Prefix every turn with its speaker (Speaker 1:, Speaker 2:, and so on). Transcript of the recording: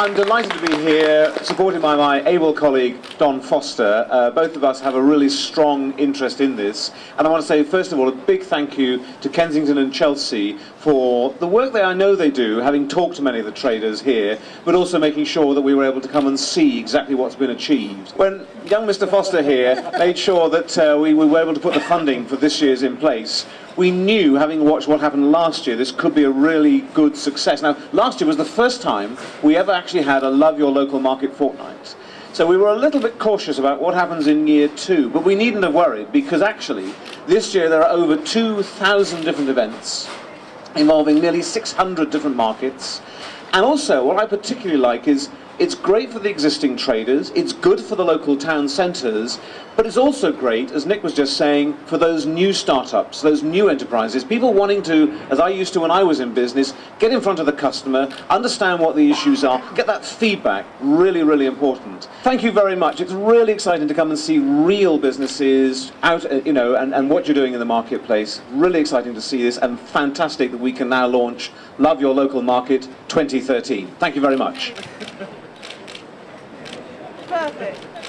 Speaker 1: I'm delighted to be here, supported by my able colleague Don Foster. Uh, both of us have a really strong interest in this, and I want to say, first of all, a big thank you to Kensington and Chelsea for the work that I know they do, having talked to many of the traders here, but also making sure that we were able to come and see exactly what's been achieved. When young Mr. Foster here made sure that uh, we, we were able to put the funding for this year's in place, we knew, having watched what happened last year, this could be a really good success. Now, last year was the first time we ever actually had a Love Your Local Market fortnight. So we were a little bit cautious about what happens in year two, but we needn't have worried because actually this year there are over 2,000 different events involving nearly 600 different markets. And also, what I particularly like is it's great for the existing traders, it's good for the local town centres, but it's also great, as Nick was just saying, for those new startups, those new enterprises, people wanting to, as I used to when I was in business, get in front of the customer, understand what the issues are, get that feedback, really, really important. Thank you very much. It's really exciting to come and see real businesses out, uh, you know, and, and what you're doing in the marketplace. Really exciting to see this and fantastic that we can now launch Love Your Local Market 2013. Thank you very much.
Speaker 2: perfect.